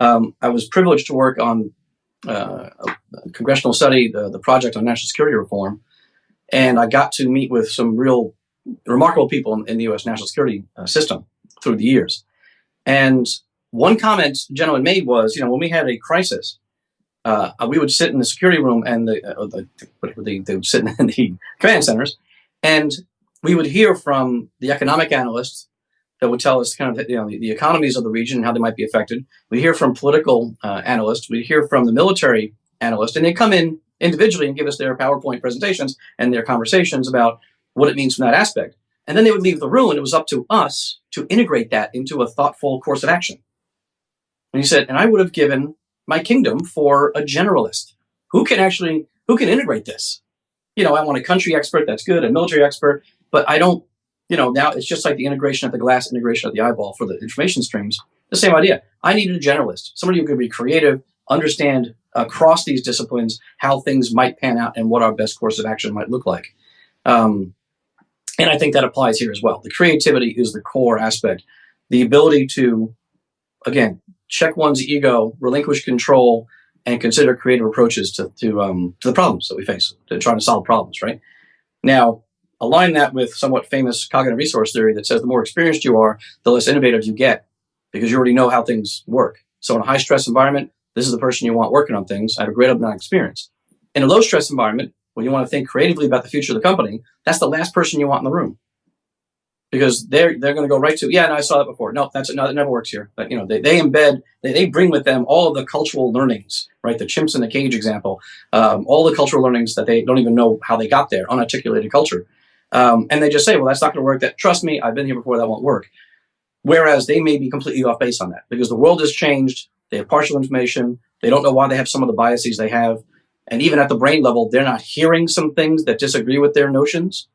um, I was privileged to work on uh, a congressional study, the, the project on national security reform, and I got to meet with some real remarkable people in, in the U.S. national security uh, system through the years. And one comment the gentleman made was, you know, when we had a crisis, uh, we would sit in the security room and the, uh, the, the, they would sit in the command centers, and we would hear from the economic analysts that would tell us kind of you know the, the economies of the region and how they might be affected. We hear from political uh, analysts. We hear from the military analysts, and they come in individually and give us their PowerPoint presentations and their conversations about what it means from that aspect. And then they would leave the room, and it was up to us to integrate that into a thoughtful course of action. And he said, and I would have given my kingdom for a generalist who can actually who can integrate this. You know, I want a country expert, that's good, a military expert, but I don't you know, now it's just like the integration of the glass, integration of the eyeball for the information streams. The same idea. I needed a generalist, somebody who could be creative, understand across these disciplines how things might pan out and what our best course of action might look like. Um, and I think that applies here as well. The creativity is the core aspect. The ability to, again, check one's ego, relinquish control, and consider creative approaches to, to, um, to the problems that we face, to trying to solve problems, right? Now, align that with somewhat famous cognitive resource theory that says the more experienced you are, the less innovative you get because you already know how things work. So in a high stress environment, this is the person you want working on things. I have a great amount of experience. In a low stress environment, when you want to think creatively about the future of the company, that's the last person you want in the room because they're they're going to go right to yeah, no, I saw that before. No, that's no, never works here. But you know, they, they embed they, they bring with them all the cultural learnings, right? The chimps in the cage example, um, all the cultural learnings that they don't even know how they got there, unarticulated culture. Um, and they just say, well, that's not going to work. That trust me, I've been here before. That won't work. Whereas they may be completely off base on that because the world has changed. They have partial information. They don't know why they have some of the biases they have. And even at the brain level, they're not hearing some things that disagree with their notions.